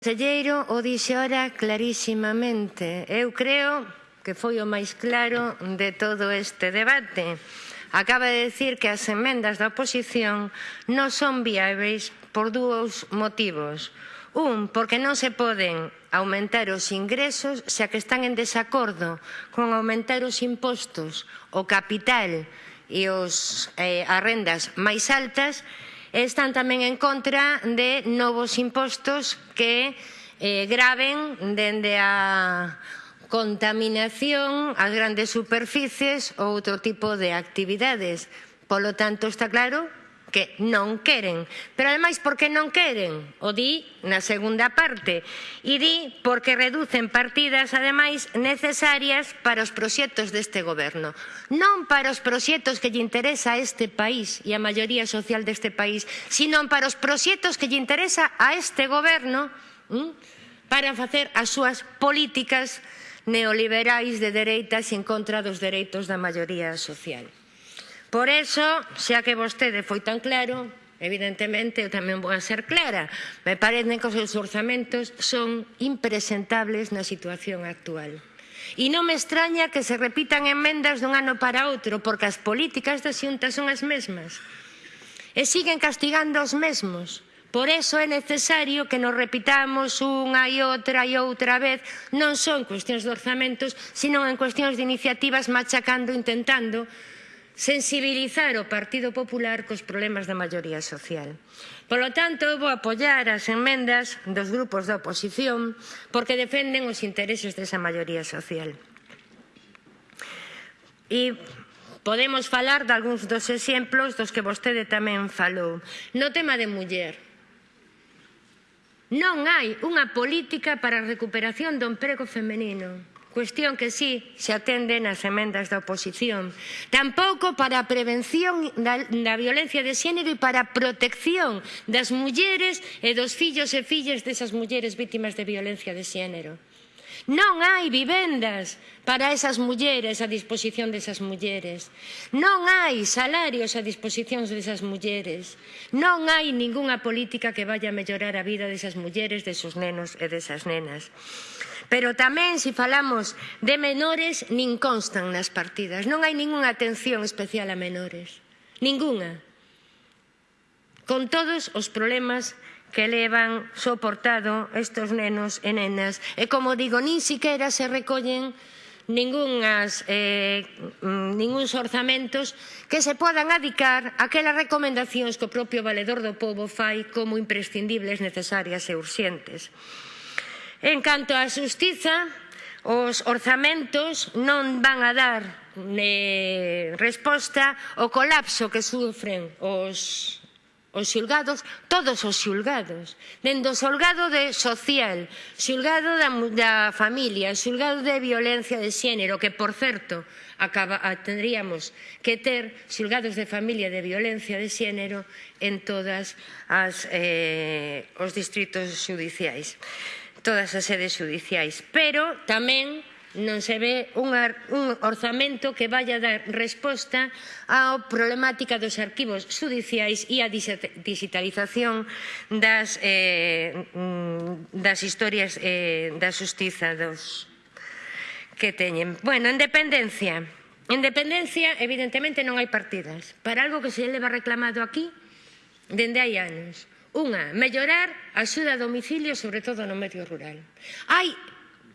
Conselleiro o dixe ora clarísimamente. Eu creo que foi o máis claro de todo este debate. Acaba de decir que as emendas da oposición non son viáveis por dúos motivos. Un, porque non se poden aumentar os ingresos xa que están en desacordo con aumentar os impostos, o capital e os, eh, as rendas máis altas Están tamén en contra de novos impostos que eh, graven dende a contaminación, ás grandes superficies ou outro tipo de actividades. Polo tanto, está claro que non queren. Pero ademais porque non queren, o di na segunda parte, e di porque reducen partidas ademais necesarias para os proxectos deste goberno. Non para os proxectos que lle interesa a este país e a maioría social deste país, sino para os proxectos que lle interesa a este goberno hm, para facer as súas políticas neoliberais de dereitas en contra dos dereitos da maioría social. Por eso, xa que vostede foi tan claro, evidentemente eu tamén vou a ser clara. Me parecen que os seus orzamentos son impresentables na situación actual. E non me extraña que se repitan enmendas dun ano para outro, porque as políticas da xunta son as mesmas. E siguen castigando os mesmos. Por eso é necesario que nos repitamos unha e outra e outra vez, non son cuestións de orzamentos, sino en cuestións de iniciativas machacando, intentando sensibilizar o Partido Popular cos problemas da maioría social. Polo tanto, eu vou apoiar as enmendas dos grupos da oposición porque defenden os intereses desa maioría social. E podemos falar de algúns dos exemplos dos que vostede tamén falou. No tema de muller, non hai unha política para a recuperación do emprego femenino cuestión que sí se atende nas emendas da oposición. Tampouco para a prevención da, da violencia de xénero e para a protección das mulleres e dos fillos e fillas desas mulleres vítimas de violencia de xénero. Non hai vivendas para esas mulleres a disposición desas mulleres. Non hai salarios a disposición desas mulleres. Non hai ningunha política que vaya a mellorar a vida desas mulleres, desos nenos e desas nenas. Pero tamén, se si falamos de menores, nin constan nas partidas. Non hai ningunha atención especial a menores. Ningunha. Con todos os problemas que levan soportado estos nenos e nenas. E como digo, nin siquiera se recollen ningunhas, eh, mm, ningúns orzamentos que se podan adicar aquelas recomendacións que o propio Valedor do Pobo fai como imprescindibles, necesarias e urxentes. En canto á xustiza, os orzamentos non van a dar eh, resposta ao colapso que sufren os os xulgados, todos os xulgados, dende o xulgado de social, xulgado da, da familia, xulgado de violencia de xénero, que, por certo, acaba, tendríamos que ter xulgados de familia de violencia de xénero en todas as, eh, os distritos judiciais todas as sedes judiciais, pero tamén non se ve un, un orzamento que vaya dar resposta á problemática dos arquivos judiciais e á digitalización das, eh, mm, das historias eh, da justiza dos que teñen. Bueno, en dependencia. En dependencia, evidentemente, non hai partidas. Para algo que se leva reclamado aquí, dende hai anos Unha, mellorar a axuda a domicilio, sobre todo no medio rural. Hai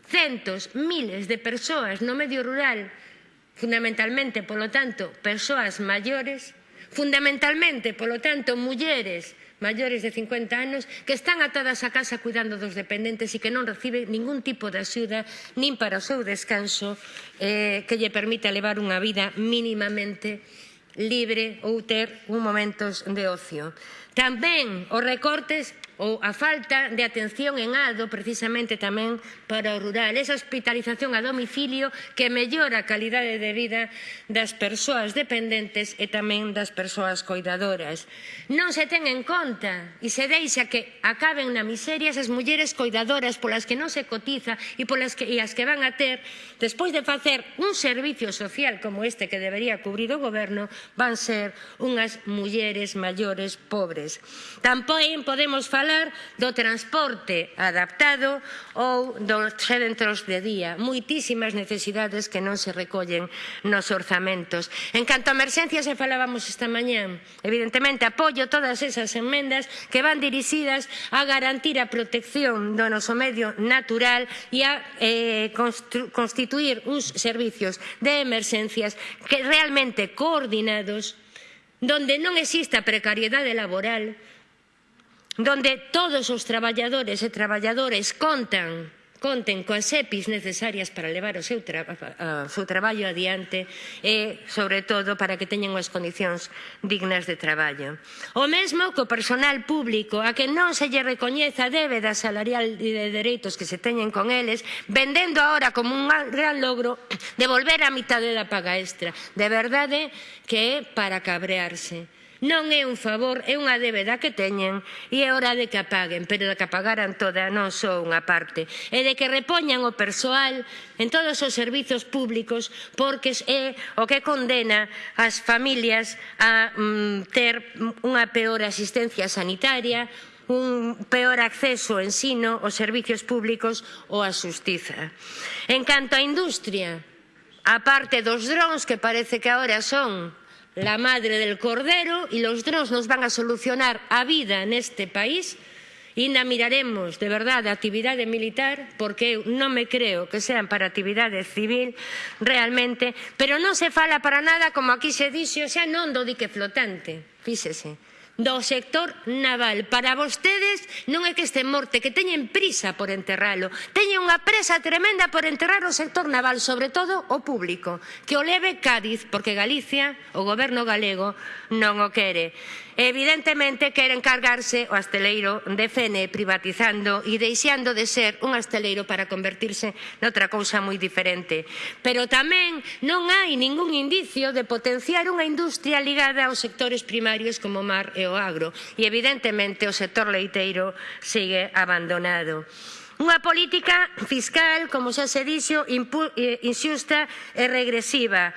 centos, miles de persoas no medio rural, fundamentalmente, polo tanto, persoas maiores, fundamentalmente, polo tanto, mulleres maiores de 50 anos que están atadas a casa cuidando dos dependentes e que non reciben ningún tipo de axuda nin para o seu descanso eh, que lle permita levar unha vida mínimamente libre ou ter un momentos de ocio. Tamén os recortes ou a falta de atención en Aldo, precisamente tamén para o rural, esa hospitalización a domicilio que mellora a calidade de vida das persoas dependentes e tamén das persoas coidadoras. Non se ten en conta e se deixa que acaben na miseria esas mulleres coidadoras polas que non se cotiza e, polas que, e as que van a ter, despois de facer un servicio social como este que debería cubrir o goberno, van ser unhas mulleres maiores pobres. Tampoén podemos falar falar do transporte adaptado ou dos centros de día. Moitísimas necesidades que non se recollen nos orzamentos. En canto a emerxencias, se falábamos esta mañán. Evidentemente, apoio todas esas enmendas que van dirixidas a garantir a protección do noso medio natural e a eh, constituir uns servizos de emerxencias que realmente coordinados donde non exista precariedade laboral, donde todos os traballadores e traballadores contan conten coas EPIs necesarias para levar o seu, tra o seu traballo adiante e, sobre todo, para que teñan as condicións dignas de traballo. O mesmo que o personal público, a que non se lle recoñeza a débeda salarial e de dereitos que se teñen con eles, vendendo agora como un gran logro devolver a mitade da paga extra. De verdade que é para cabrearse. Non é un favor, é unha débeda que teñen e é hora de que a paguen, pero de que a pagaran toda, non só unha parte. E de que repoñan o persoal en todos os servizos públicos porque é o que condena as familias a mm, ter unha peor asistencia sanitaria, un peor acceso ao ensino, aos servizos públicos ou á xustiza. En canto á industria, a parte dos drons que parece que agora son la madre del cordero y los drones nos van a solucionar a vida neste país e na miraremos de verdade a actividade militar porque eu non me creo que sean para actividade civil realmente, pero non se fala para nada como aquí se dixo xa non do dique flotante, fíxese do sector naval. Para vostedes non é que este morte, que teñen prisa por enterralo. Teñen unha presa tremenda por enterrar o sector naval, sobre todo o público, que o leve Cádiz, porque Galicia, o goberno galego, non o quere. Evidentemente queren cargarse o asteleiro de Fene privatizando e deixando de ser un asteleiro para convertirse noutra cousa moi diferente. Pero tamén non hai ningún indicio de potenciar unha industria ligada aos sectores primarios como mar e o agro e evidentemente o sector leiteiro sigue abandonado. Unha política fiscal, como xa se dixo, eh, inxusta e regresiva.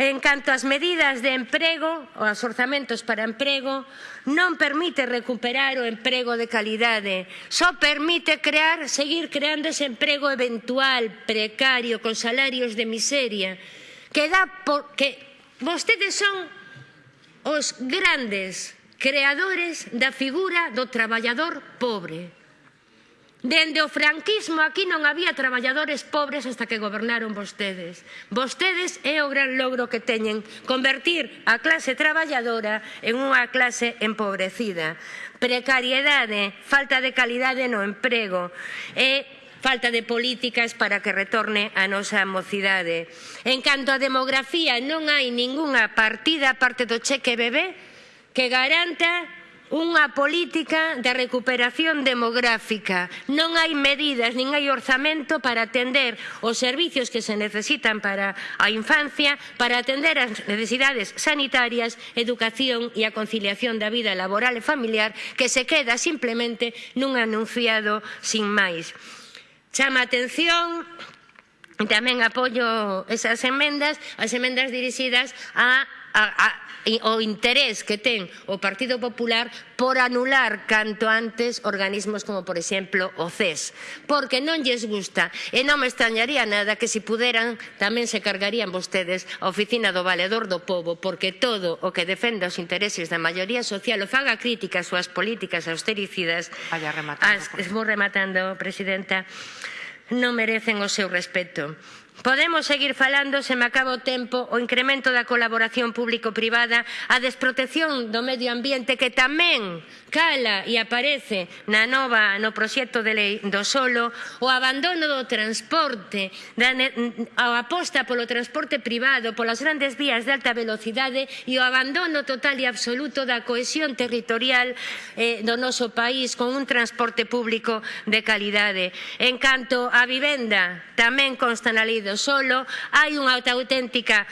En canto ás medidas de emprego, aos orzamentos para emprego, non permite recuperar o emprego de calidade, só permite crear, seguir creando ese emprego eventual, precario, con salarios de miseria, que dá por, que vostedes son os grandes creadores da figura do traballador pobre. Dende o franquismo aquí non había traballadores pobres hasta que gobernaron vostedes. Vostedes é o gran logro que teñen, convertir a clase traballadora en unha clase empobrecida. Precariedade, falta de calidade no emprego e falta de políticas para que retorne a nosa mocidade. En canto á demografía non hai ningunha partida aparte do cheque bebé que garanta unha política de recuperación demográfica. Non hai medidas, nin hai orzamento para atender os servizos que se necesitan para a infancia, para atender as necesidades sanitarias, educación e a conciliación da vida laboral e familiar, que se queda simplemente nun anunciado sin máis. Chama atención tamén apoio esas emendas, as emendas dirixidas a a, a o interés que ten o Partido Popular por anular canto antes organismos como, por exemplo, o CES. Porque non lles gusta e non me extrañaría nada que se puderan tamén se cargarían vostedes a Oficina do Valedor do Povo porque todo o que defenda os intereses da maioría social o faga crítica ás súas políticas austericidas. Vaya rematando. As, vou rematando, Presidenta non merecen o seu respeto. Podemos seguir falando, se me acaba o tempo, o incremento da colaboración público-privada, a desprotección do medio ambiente que tamén cala e aparece na nova no proxecto de lei do solo, o abandono do transporte, da, a aposta polo transporte privado, polas grandes vías de alta velocidade e o abandono total e absoluto da cohesión territorial eh, do noso país con un transporte público de calidade. En canto á vivenda, tamén consta na lei do solo, hai unha auténtica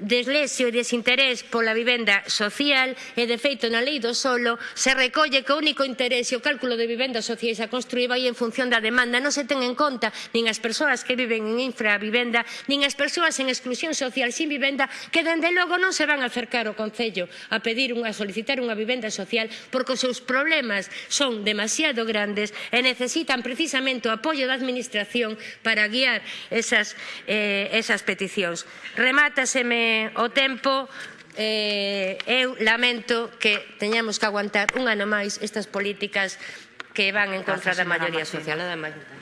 deslexio e desinterés pola vivenda social e, de feito, na lei do solo se recolle que o único interese o cálculo de vivendas sociais a construir vai en función da demanda. Non se ten en conta nin as persoas que viven en infravivenda, nin as persoas en exclusión social sin vivenda, que dende logo non se van a acercar ao Concello a pedir unha, a solicitar unha vivenda social porque os seus problemas son demasiado grandes e necesitan precisamente o apoio da Administración para guiar esas eh, esas peticións. Remátaseme o tempo, eh, eu lamento que teñamos que aguantar un ano máis estas políticas que van en contra da maioría social. Nada máis.